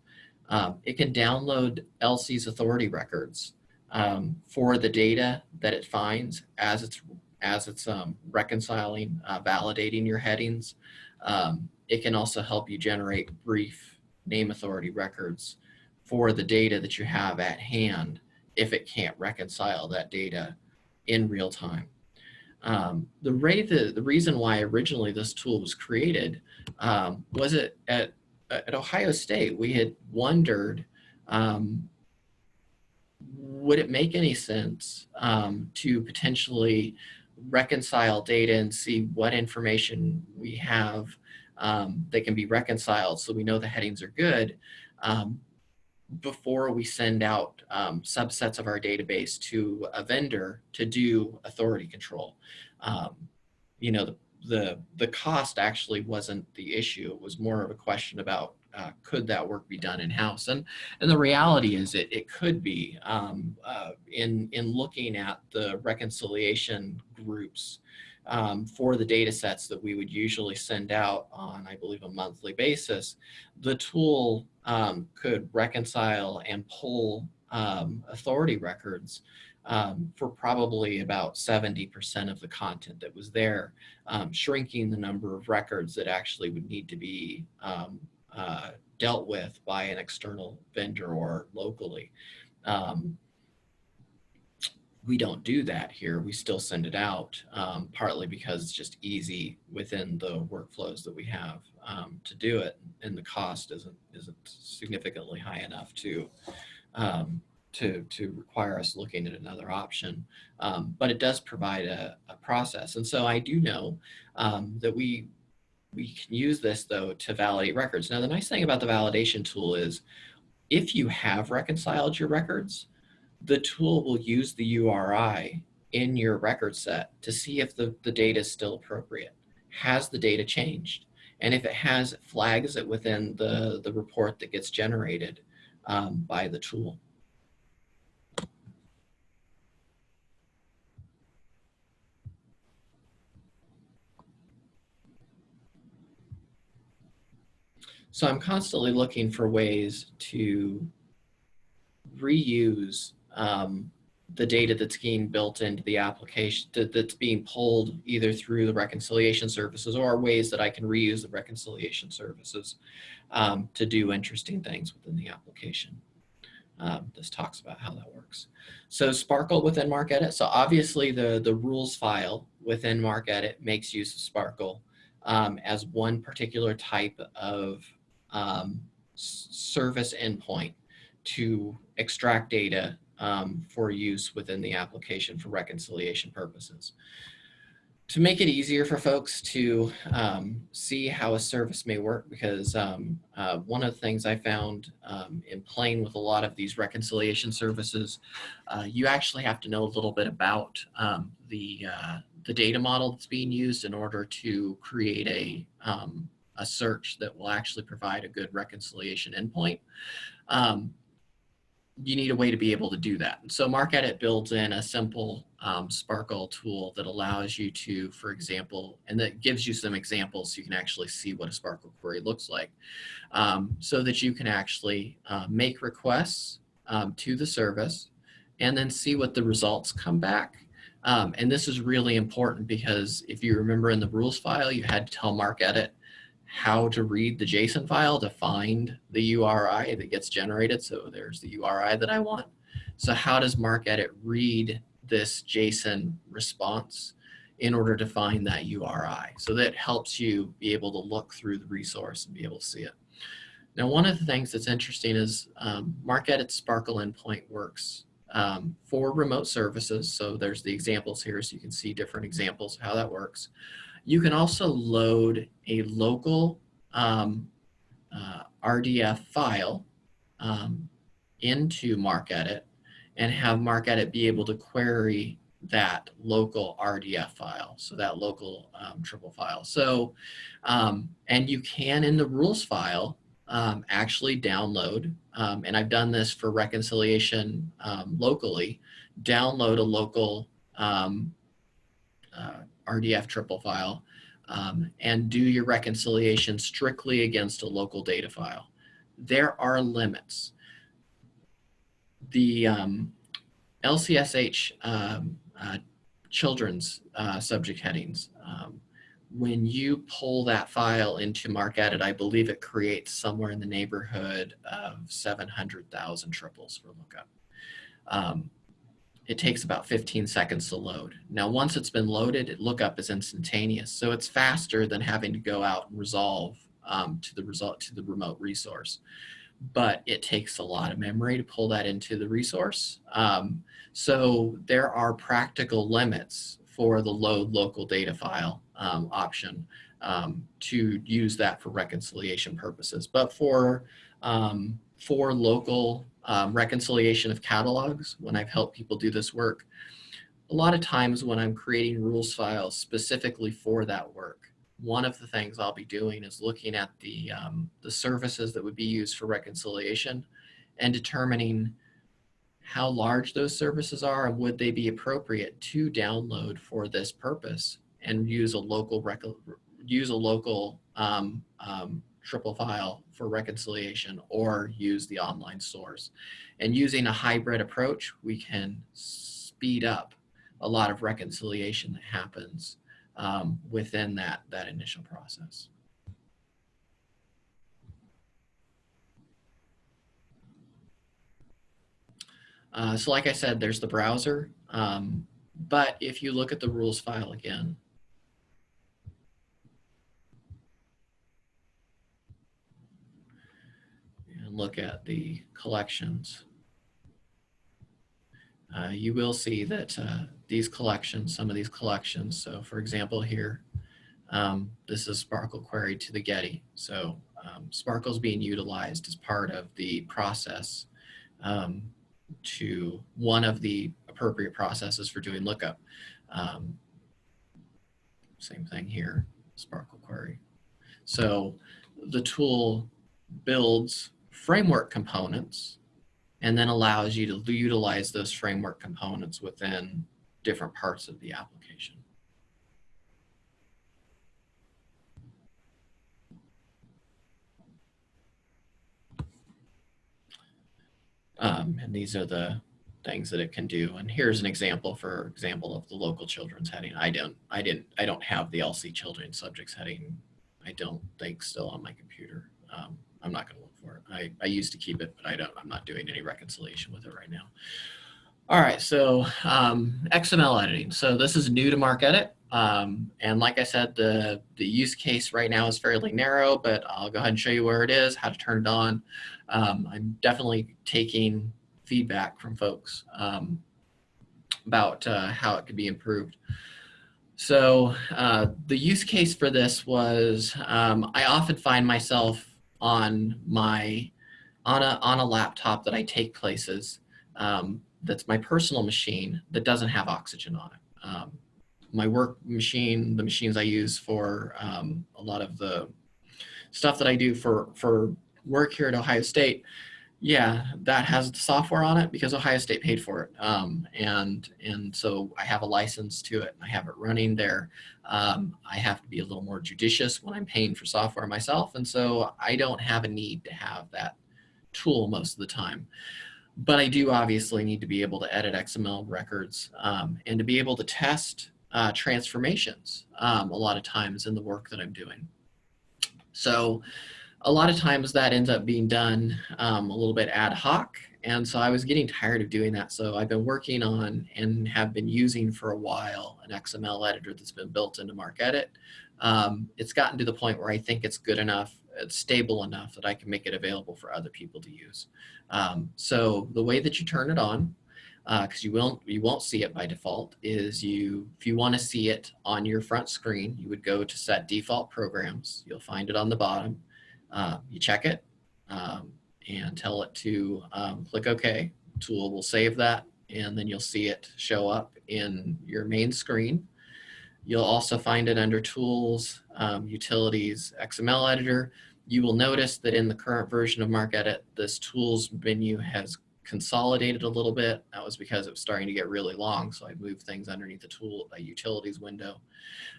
Um, it can download LC's authority records um, for the data that it finds as it's as it's um, reconciling, uh, validating your headings. Um, it can also help you generate brief name authority records for the data that you have at hand if it can't reconcile that data in real time. Um, the, the, the reason why originally this tool was created um, was it at, at Ohio State, we had wondered, um, would it make any sense um, to potentially reconcile data and see what information we have um, that can be reconciled so we know the headings are good um, before we send out um, subsets of our database to a vendor to do authority control. Um, you know, the, the, the cost actually wasn't the issue. It was more of a question about uh, could that work be done in-house? And, and the reality is it, it could be um, uh, in, in looking at the reconciliation groups um, for the data sets that we would usually send out on, I believe, a monthly basis, the tool um, could reconcile and pull um, authority records um, for probably about 70% of the content that was there, um, shrinking the number of records that actually would need to be um, uh, dealt with by an external vendor or locally. Um, we don't do that here. We still send it out, um, partly because it's just easy within the workflows that we have um, to do it, and the cost isn't isn't significantly high enough to um, to to require us looking at another option. Um, but it does provide a, a, process, and so I do know um, that we we can use this though to validate records. Now, the nice thing about the validation tool is if you have reconciled your records, the tool will use the URI in your record set to see if the, the data is still appropriate. Has the data changed? And if it has, it flags it within the, the report that gets generated um, by the tool. So I'm constantly looking for ways to reuse um, the data that's being built into the application that, that's being pulled either through the reconciliation services or ways that I can reuse the reconciliation services um, to do interesting things within the application. Um, this talks about how that works. So SPARQL within MarcEdit. So obviously the, the rules file within MarcEdit makes use of SPARQL um, as one particular type of um, service endpoint to extract data um, for use within the application for reconciliation purposes. To make it easier for folks to um, see how a service may work, because um, uh, one of the things I found um, in playing with a lot of these reconciliation services, uh, you actually have to know a little bit about um, the, uh, the data model that's being used in order to create a, um, a search that will actually provide a good reconciliation endpoint. Um, you need a way to be able to do that. So MarcEdit builds in a simple um, SPARQL tool that allows you to, for example, and that gives you some examples so you can actually see what a SPARQL query looks like, um, so that you can actually uh, make requests um, to the service and then see what the results come back. Um, and this is really important because if you remember in the rules file, you had to tell MarcEdit how to read the JSON file to find the URI that gets generated. So there's the URI that I want. So how does MarcEdit read this JSON response in order to find that URI? So that helps you be able to look through the resource and be able to see it. Now, one of the things that's interesting is um, MarcEdit's SPARQL endpoint works um, for remote services. So there's the examples here so you can see different examples of how that works. You can also load a local um, uh, RDF file um, into MarcEdit and have MarcEdit be able to query that local RDF file, so that local um, triple file. So, um, and you can in the rules file um, actually download, um, and I've done this for reconciliation um, locally, download a local um, uh, RDF triple file um, and do your reconciliation strictly against a local data file. There are limits. The um, LCSH uh, children's uh, subject headings, when you pull that file into MarcEdit, I believe it creates somewhere in the neighborhood of 700,000 triples for lookup. It takes about 15 seconds to load. Now, once it's been loaded, lookup is instantaneous. So it's faster than having to go out and resolve um, to the result to the remote resource. But it takes a lot of memory to pull that into the resource. Um, so there are practical limits for the load local data file um, option um, to use that for reconciliation purposes. But for, um, for local um, reconciliation of catalogs, when I've helped people do this work, a lot of times when I'm creating rules files specifically for that work, one of the things I'll be doing is looking at the, um, the services that would be used for reconciliation and determining how large those services are and would they be appropriate to download for this purpose and use a local use a local um, um, triple file for reconciliation or use the online source. And using a hybrid approach, we can speed up a lot of reconciliation that happens um, within that, that initial process. Uh, so like I said, there's the browser. Um, but if you look at the rules file again, look at the collections, uh, you will see that uh, these collections, some of these collections, so for example here, um, this is SPARQL query to the Getty. So um, SPARQL is being utilized as part of the process um, to one of the appropriate processes for doing lookup. Um, same thing here, SPARQL query. So the tool builds framework components and then allows you to utilize those framework components within different parts of the application. Um, and these are the things that it can do. And here's an example, for example, of the local children's heading. I don't, I didn't, I don't have the LC children's subjects heading. I don't think still on my computer. Um, I'm not going to. I, I used to keep it, but I don't, I'm not doing any reconciliation with it right now. All right, so um, XML editing. So this is new to MarcEdit. Um, and like I said, the, the use case right now is fairly narrow, but I'll go ahead and show you where it is, how to turn it on. Um, I'm definitely taking feedback from folks um, about uh, how it could be improved. So uh, the use case for this was um, I often find myself on my on a on a laptop that I take places um, that's my personal machine that doesn't have oxygen on it. Um, my work machine, the machines I use for um, a lot of the stuff that I do for for work here at Ohio State, yeah, that has the software on it because Ohio State paid for it. Um, and, and so I have a license to it. And I have it running there. Um, I have to be a little more judicious when I'm paying for software myself. And so I don't have a need to have that tool most of the time. But I do obviously need to be able to edit XML records um, and to be able to test uh, transformations um, a lot of times in the work that I'm doing. So a lot of times that ends up being done um, a little bit ad hoc. And so I was getting tired of doing that. So I've been working on and have been using for a while an XML editor that's been built into MarcEdit. Um, it's gotten to the point where I think it's good enough it's stable enough that I can make it available for other people to use. Um, so the way that you turn it on, because uh, you won't you won't see it by default, is you if you want to see it on your front screen, you would go to set default programs. You'll find it on the bottom. Uh, you check it um, and tell it to um, click OK. Tool will save that, and then you'll see it show up in your main screen. You'll also find it under Tools, um, Utilities, XML Editor. You will notice that in the current version of MarcEdit, this Tools menu has consolidated a little bit. That was because it was starting to get really long, so I moved things underneath the tool a utilities window.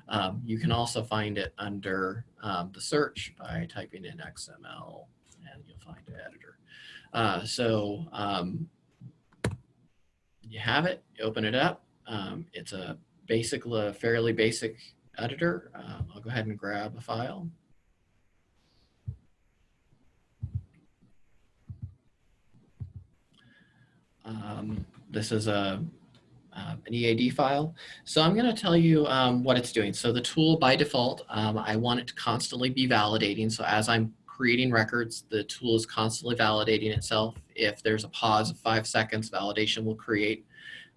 Um, you can also find it under um, the search by typing in XML, and you'll find an editor. Uh, so um, you have it, you open it up. Um, it's a basic, fairly basic editor. Um, I'll go ahead and grab a file. Um, this is a, uh, an EAD file. So I'm going to tell you um, what it's doing. So the tool by default, um, I want it to constantly be validating. So as I'm creating records, the tool is constantly validating itself. If there's a pause of five seconds, validation will create,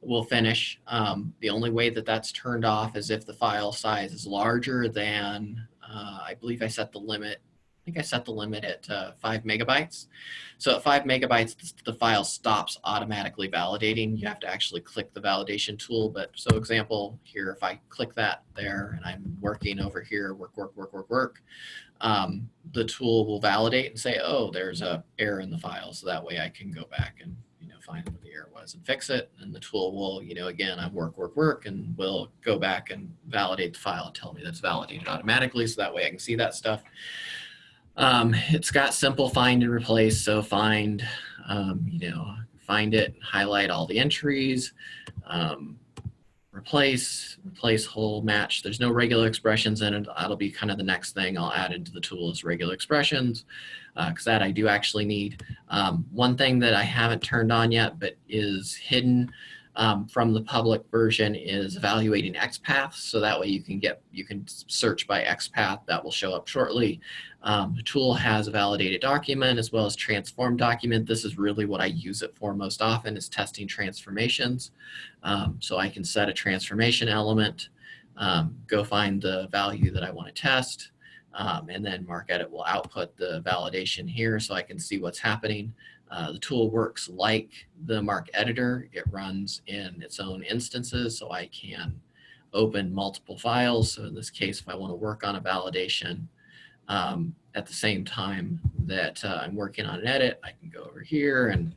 will finish. Um, the only way that that's turned off is if the file size is larger than, uh, I believe I set the limit think I set the limit at uh, five megabytes. So at five megabytes, the file stops automatically validating. You have to actually click the validation tool. But so example here, if I click that there and I'm working over here, work, work, work, work, work, um, the tool will validate and say, oh, there's a error in the file. So that way I can go back and you know find what the error was and fix it. And the tool will, you know, again, I work, work, work, and will go back and validate the file and tell me that's validated automatically. So that way I can see that stuff. Um, it's got simple find and replace. So find, um, you know, find it, highlight all the entries, um, replace, replace whole match. There's no regular expressions in it. That'll be kind of the next thing I'll add into the tool is regular expressions because uh, that I do actually need. Um, one thing that I haven't turned on yet but is hidden um, from the public version is evaluating XPath. So that way you can get, you can search by XPath that will show up shortly. Um, the tool has a validated document as well as transform document. This is really what I use it for most often is testing transformations. Um, so I can set a transformation element, um, go find the value that I want to test, um, and then MarcEdit will output the validation here so I can see what's happening. Uh, the tool works like the MARC editor. It runs in its own instances, so I can open multiple files. So in this case, if I want to work on a validation um, at the same time that uh, I'm working on an edit, I can go over here and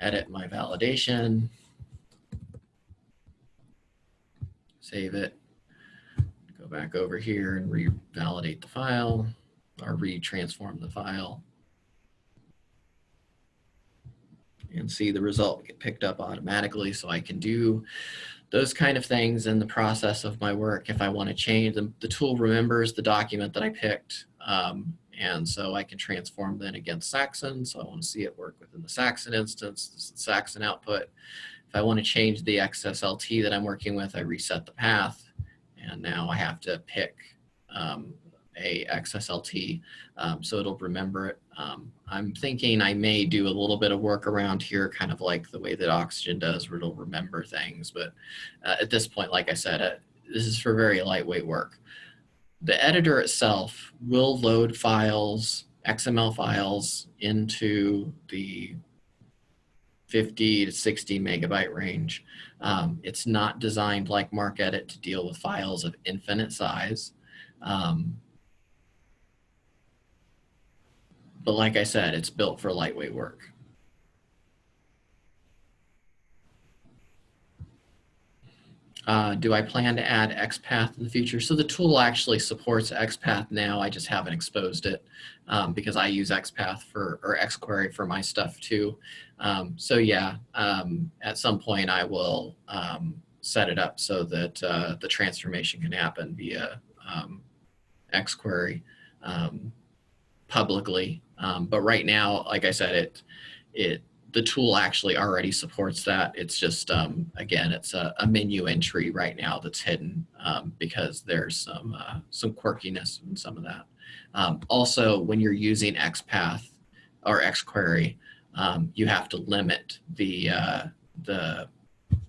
edit my validation, save it, go back over here and revalidate the file or retransform the file. And see the result get picked up automatically so I can do those kind of things in the process of my work. If I want to change them, the tool remembers the document that I picked. Um, and so I can transform then against Saxon. So I want to see it work within the Saxon instance, this is Saxon output. If I want to change the XSLT that I'm working with, I reset the path. And now I have to pick um, a XSLT, um, so it'll remember it. Um, I'm thinking I may do a little bit of work around here, kind of like the way that Oxygen does, where it'll remember things. But uh, at this point, like I said, uh, this is for very lightweight work. The editor itself will load files, XML files, into the 50 to 60 megabyte range. Um, it's not designed like MarcEdit to deal with files of infinite size. Um, But like I said, it's built for lightweight work. Uh, do I plan to add XPath in the future? So the tool actually supports XPath now. I just haven't exposed it um, because I use XPath for or XQuery for my stuff too. Um, so yeah, um, at some point I will um, set it up so that uh, the transformation can happen via um, XQuery um, publicly um, but right now, like I said, it it the tool actually already supports that. It's just um, again, it's a, a, menu entry right now that's hidden um, because there's some uh, some quirkiness in some of that. Um, also, when you're using XPath or XQuery, um, you have to limit the uh, the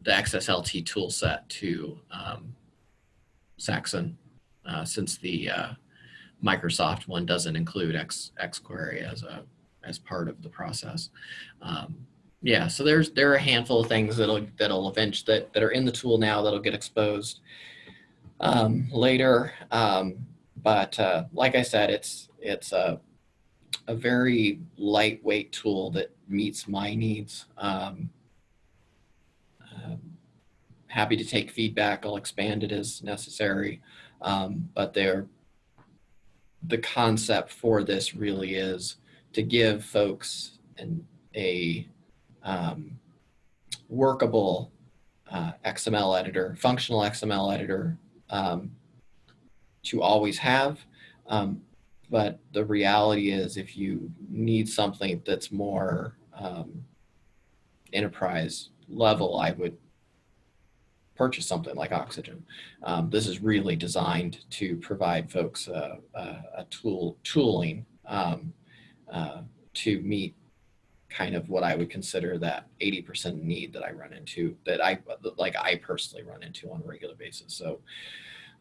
the XSLT tool set to um, Saxon, uh, since the uh, Microsoft one doesn't include X XQuery as a as part of the process. Um, yeah, so there's there are a handful of things that'll that'll eventually that, that are in the tool now that'll get exposed um, later. Um, but uh, like I said, it's it's a a very lightweight tool that meets my needs. Um, um, happy to take feedback. I'll expand it as necessary. Um, but they're the concept for this really is to give folks an, a um, workable uh, XML editor, functional XML editor um, to always have. Um, but the reality is if you need something that's more um, enterprise level, I would purchase something like Oxygen. Um, this is really designed to provide folks a, a, a tool tooling um, uh, to meet kind of what I would consider that 80% need that I run into that I like I personally run into on a regular basis. So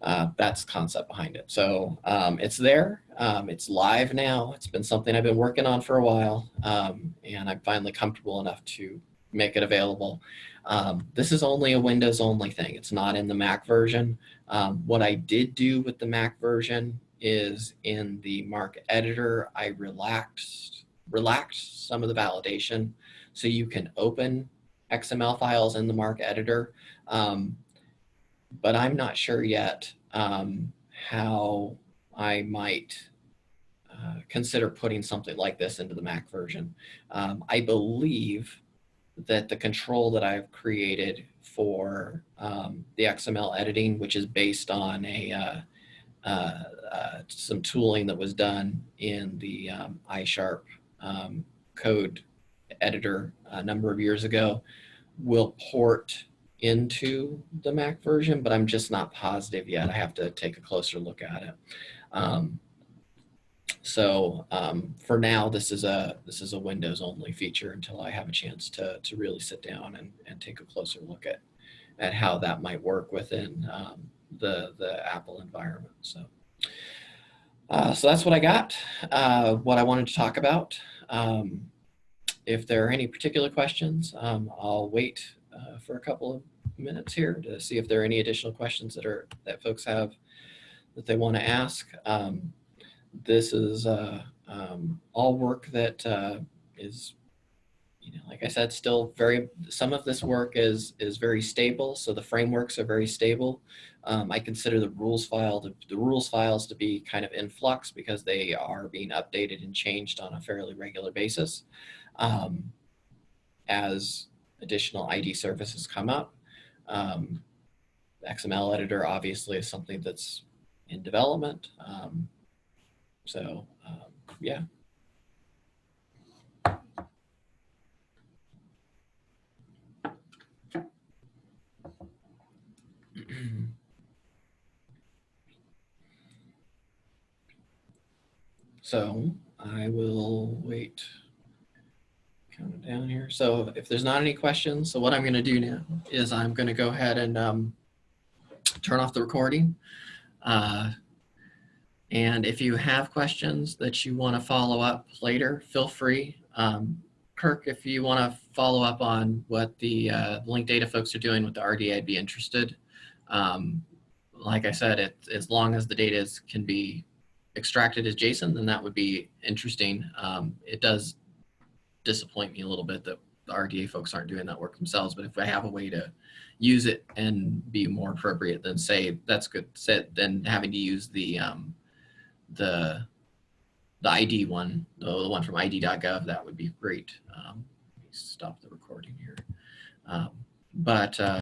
uh, that's concept behind it. So um, it's there, um, it's live now. It's been something I've been working on for a while um, and I'm finally comfortable enough to make it available. Um, this is only a Windows only thing. It's not in the Mac version. Um, what I did do with the Mac version is in the MARC editor, I relaxed, relaxed some of the validation so you can open XML files in the MARC editor. Um, but I'm not sure yet um, how I might uh, consider putting something like this into the Mac version. Um, I believe that the control that I've created for um, the XML editing, which is based on a uh, uh, uh, some tooling that was done in the um, iSharp um, code editor a number of years ago, will port into the Mac version, but I'm just not positive yet. I have to take a closer look at it. Um, so um, for now, this is a this is a Windows only feature until I have a chance to to really sit down and, and take a closer look at at how that might work within um, the the Apple environment. So uh, so that's what I got. Uh, what I wanted to talk about. Um, if there are any particular questions, um, I'll wait uh, for a couple of minutes here to see if there are any additional questions that are that folks have that they want to ask. Um, this is uh, um, all work that uh, is, you know, like I said, still very, some of this work is, is very stable. So the frameworks are very stable. Um, I consider the rules file, to, the rules files to be kind of in flux because they are being updated and changed on a fairly regular basis. Um, as additional ID services come up, um, XML editor obviously is something that's in development. Um, so um, yeah. (clears throat) so I will wait count it down here. So if there's not any questions, so what I'm going to do now is I'm going to go ahead and um, turn off the recording. Uh, and if you have questions that you want to follow up later, feel free. Um, Kirk, if you want to follow up on what the uh, Linkdata folks are doing with the RDA, I'd be interested. Um, like I said, it, as long as the data is, can be extracted as JSON, then that would be interesting. Um, it does disappoint me a little bit that the RDA folks aren't doing that work themselves, but if I have a way to use it and be more appropriate than say, that's good, set, then having to use the um, the the ID one, the, one from ID.gov, that would be great. Um, let me stop the recording here. Um, but uh,